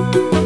you.